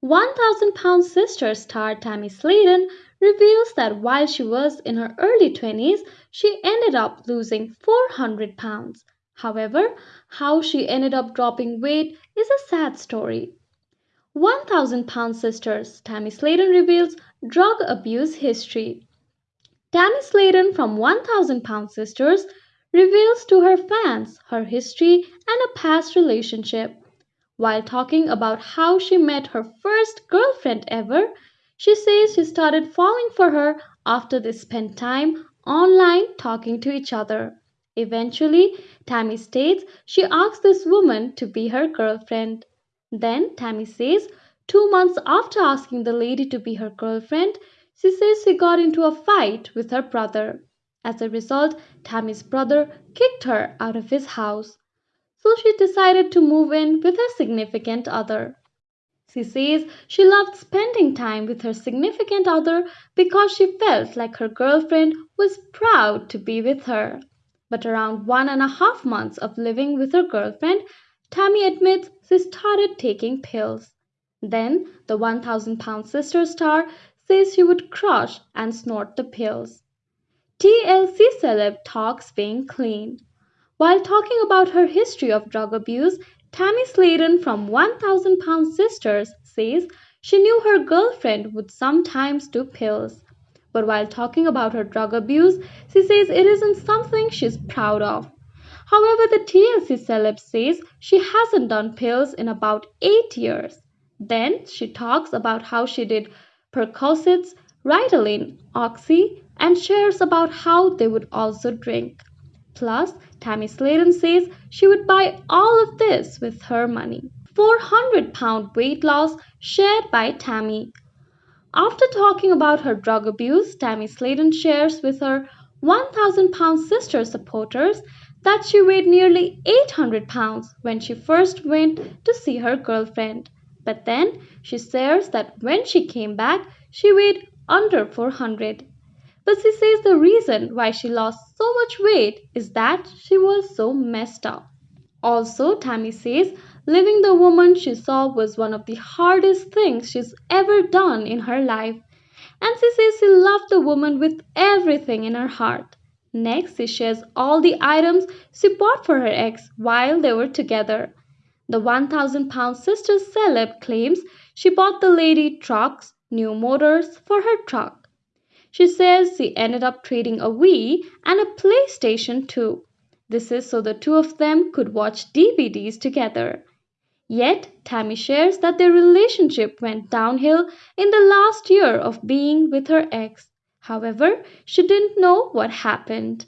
1000 Pound Sister star Tammy Slaton reveals that while she was in her early 20s, she ended up losing 400 pounds. However, how she ended up dropping weight is a sad story. 1000 Pound Sisters Tammy Slaton reveals drug abuse history. Tammy Slaton from 1000 Pound Sisters reveals to her fans her history and a past relationship. While talking about how she met her first girlfriend ever, she says she started falling for her after they spent time online talking to each other. Eventually, Tammy states she asked this woman to be her girlfriend. Then Tammy says, two months after asking the lady to be her girlfriend, she says she got into a fight with her brother. As a result, Tammy's brother kicked her out of his house so she decided to move in with her significant other. She says she loved spending time with her significant other because she felt like her girlfriend was proud to be with her. But around one and a half months of living with her girlfriend, Tammy admits she started taking pills. Then the 1000 pound sister star says she would crush and snort the pills. TLC celeb talks being clean. While talking about her history of drug abuse, Tammy Slaton from 1000 Pound Sisters says she knew her girlfriend would sometimes do pills. But while talking about her drug abuse, she says it isn't something she's proud of. However, the TLC celeb says she hasn't done pills in about 8 years. Then she talks about how she did Percocets, Ritalin, Oxy, and shares about how they would also drink. Plus, Tammy Slaton says she would buy all of this with her money. 400 pound weight loss shared by Tammy. After talking about her drug abuse, Tammy Slaton shares with her 1000 pound sister supporters that she weighed nearly 800 pounds when she first went to see her girlfriend. But then she shares that when she came back, she weighed under 400. But she says the reason why she lost so much weight is that she was so messed up. Also, Tammy says living the woman she saw was one of the hardest things she's ever done in her life. And she says she loved the woman with everything in her heart. Next, she shares all the items she bought for her ex while they were together. The 1000 pound sister celeb claims she bought the lady trucks, new motors for her truck. She says she ended up trading a Wii and a PlayStation 2. This is so the two of them could watch DVDs together. Yet, Tammy shares that their relationship went downhill in the last year of being with her ex. However, she didn't know what happened.